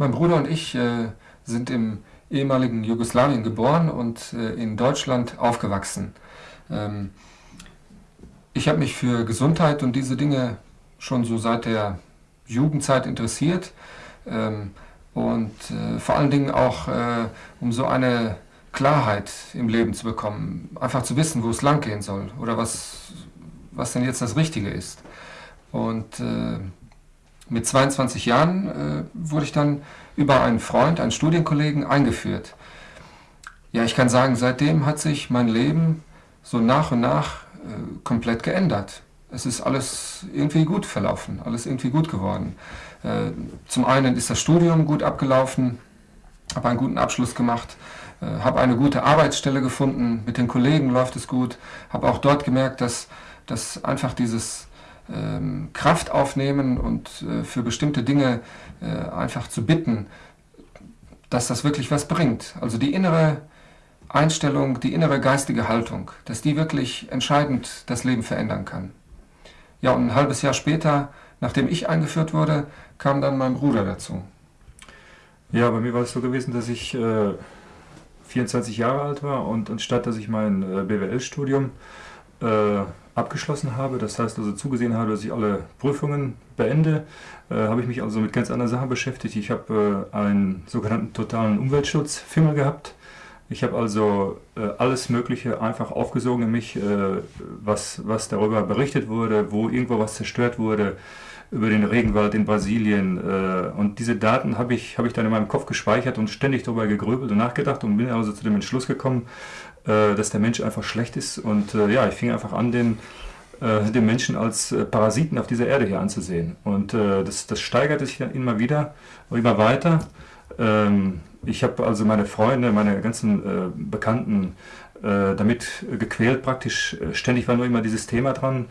Mein Bruder und ich äh, sind im ehemaligen Jugoslawien geboren und äh, in Deutschland aufgewachsen. Ähm, ich habe mich für Gesundheit und diese Dinge schon so seit der Jugendzeit interessiert ähm, und äh, vor allen Dingen auch äh, um so eine Klarheit im Leben zu bekommen, einfach zu wissen, wo es lang gehen soll oder was, was denn jetzt das Richtige ist. Und äh, mit 22 Jahren äh, wurde ich dann über einen Freund, einen Studienkollegen eingeführt. Ja, ich kann sagen, seitdem hat sich mein Leben so nach und nach äh, komplett geändert. Es ist alles irgendwie gut verlaufen, alles irgendwie gut geworden. Äh, zum einen ist das Studium gut abgelaufen, habe einen guten Abschluss gemacht, habe eine gute Arbeitsstelle gefunden, mit den Kollegen läuft es gut, habe auch dort gemerkt, dass, dass einfach dieses Kraft aufnehmen und äh, für bestimmte Dinge äh, einfach zu bitten, dass das wirklich was bringt. Also die innere Einstellung, die innere geistige Haltung, dass die wirklich entscheidend das Leben verändern kann. Ja, und ein halbes Jahr später, nachdem ich eingeführt wurde, kam dann mein Bruder dazu. Ja, bei mir war es so gewesen, dass ich äh, 24 Jahre alt war und anstatt dass ich mein äh, BWL-Studium äh, abgeschlossen habe, das heißt also zugesehen habe, dass ich alle Prüfungen beende, äh, habe ich mich also mit ganz anderen Sachen beschäftigt. Ich habe äh, einen sogenannten totalen Umweltschutzfimmel gehabt. Ich habe also äh, alles Mögliche einfach aufgesogen in mich, äh, was, was darüber berichtet wurde, wo irgendwo was zerstört wurde, über den Regenwald in Brasilien. Äh, und diese Daten habe ich, hab ich dann in meinem Kopf gespeichert und ständig darüber gegrübelt und nachgedacht und bin also zu dem Entschluss gekommen, äh, dass der Mensch einfach schlecht ist. Und äh, ja, ich fing einfach an, den, äh, den Menschen als Parasiten auf dieser Erde hier anzusehen. Und das, das steigerte sich dann immer wieder, immer weiter. Ähm, ich habe also meine Freunde, meine ganzen Bekannten damit gequält praktisch. Ständig war nur immer dieses Thema dran.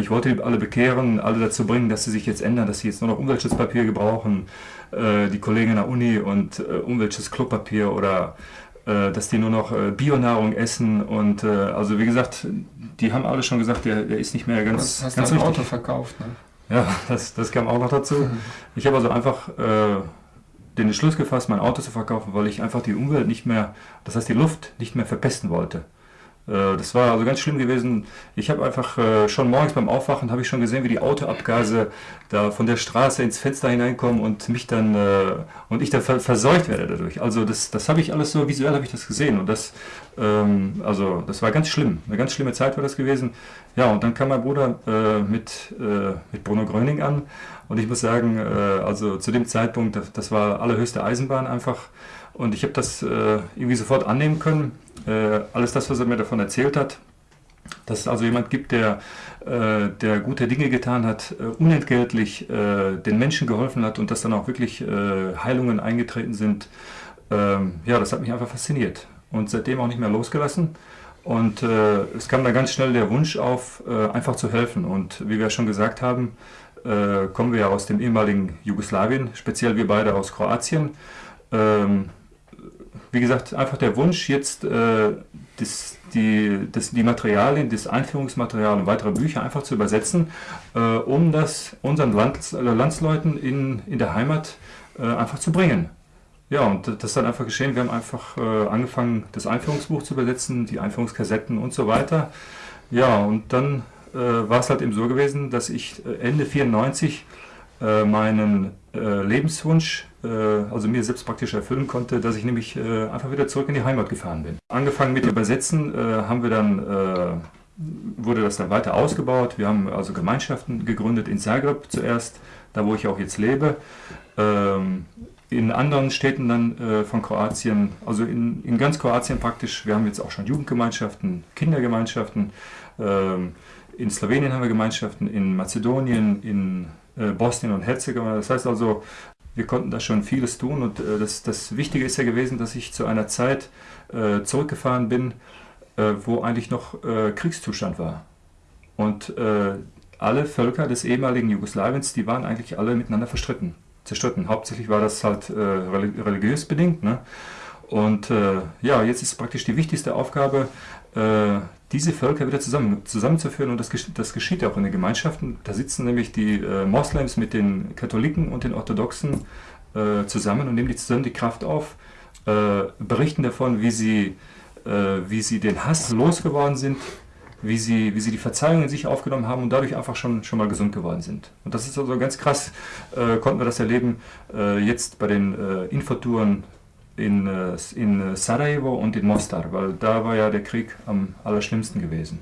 ich wollte alle bekehren, alle dazu bringen, dass sie sich jetzt ändern, dass sie jetzt nur noch Umweltschutzpapier gebrauchen, die Kollegen in der Uni und Umweltschutzklopapier oder äh, dass die nur noch äh, Bionahrung essen und äh, also wie gesagt, die haben alle schon gesagt, der, der ist nicht mehr ganz. Du hast ganz ein Auto verkauft, ne? Ja, das, das kam auch noch dazu. Mhm. Ich habe also einfach äh, den Entschluss gefasst, mein Auto zu verkaufen, weil ich einfach die Umwelt nicht mehr, das heißt die Luft nicht mehr verpesten wollte. Äh, das war also ganz schlimm gewesen. Ich habe einfach äh, schon morgens beim Aufwachen habe ich schon gesehen, wie die Autoabgase da von der Straße ins Fenster hineinkommen und mich dann äh, und ich dann verseucht werde dadurch. Also das, das habe ich alles so visuell habe ich das gesehen und das ähm, also das war ganz schlimm. Eine ganz schlimme Zeit war das gewesen. Ja und dann kam mein Bruder mit mit Bruno Gröning an und ich muss sagen, also zu dem Zeitpunkt, das war allerhöchste Eisenbahn einfach und ich habe das irgendwie sofort annehmen können äh, alles das, was er mir davon erzählt hat, dass es also jemand gibt, der, äh, der gute Dinge getan hat, äh, unentgeltlich äh, den Menschen geholfen hat und dass dann auch wirklich äh, Heilungen eingetreten sind. Ähm, ja, das hat mich einfach fasziniert und seitdem auch nicht mehr losgelassen. Und äh, es kam dann ganz schnell der Wunsch auf, einfach zu helfen. Und wie wir schon gesagt haben, kommen wir ja aus dem ehemaligen Jugoslawien, speziell wir beide aus Kroatien. Ähm, wie gesagt, einfach der Wunsch, jetzt äh, das, die, das, die Materialien, das Einführungsmaterial und weitere Bücher einfach zu übersetzen, äh, um das unseren Lands, äh, Landsleuten in, in der Heimat äh, einfach zu bringen. Ja, und das ist dann einfach geschehen. Wir haben einfach äh, angefangen, das Einführungsbuch zu übersetzen, die Einführungskassetten und so weiter. Ja, und dann äh, war es halt eben so gewesen, dass ich Ende 94 meinen Lebenswunsch äh, also mir selbst praktisch erfüllen konnte, dass ich nämlich äh, einfach wieder zurück in die Heimat gefahren bin. Angefangen mit Übersetzen äh, haben wir dann wurde das dann weiter ausgebaut. Wir haben also Gemeinschaften gegründet in Zagreb zuerst, da wo ich auch jetzt lebe. Ähm, in anderen Städten dann äh, von Kroatien, also in, in, ganz Kroatien praktisch. Wir haben jetzt auch schon Jugendgemeinschaften, Kindergemeinschaften. Ähm, in Slowenien haben wir Gemeinschaften, in Mazedonien, in äh, Bosnien und Herzegowina. Das heißt also, wir konnten da schon vieles tun und äh, das, das Wichtige ist ja gewesen, dass ich zu einer Zeit äh, zurückgefahren bin, äh, wo eigentlich noch äh, Kriegszustand war. Und äh, alle Völker des ehemaligen Jugoslawiens, die waren eigentlich alle miteinander verstritten, zerstritten. Hauptsächlich war das halt äh, religiös bedingt. Ne? Und ja, jetzt ist praktisch die wichtigste Aufgabe, diese Völker wieder zusammen, zusammenzuführen und das, das geschieht auch in den Gemeinschaften. Da sitzen nämlich die äh, Moslems mit den Katholiken und den Orthodoxen äh, zusammen und nehmen die zusammen die Kraft auf, äh, berichten davon, wie sie, äh, wie sie den Hass losgeworden sind, wie sie, wie sie die Verzeihung in sich aufgenommen haben und dadurch einfach schon, schon mal gesund geworden sind. Und das ist also ganz krass, äh, konnten wir das erleben äh, jetzt bei den äh, Infotouren in, in Sarajevo und in Mostar, weil da war ja der Krieg am allerschlimmsten gewesen.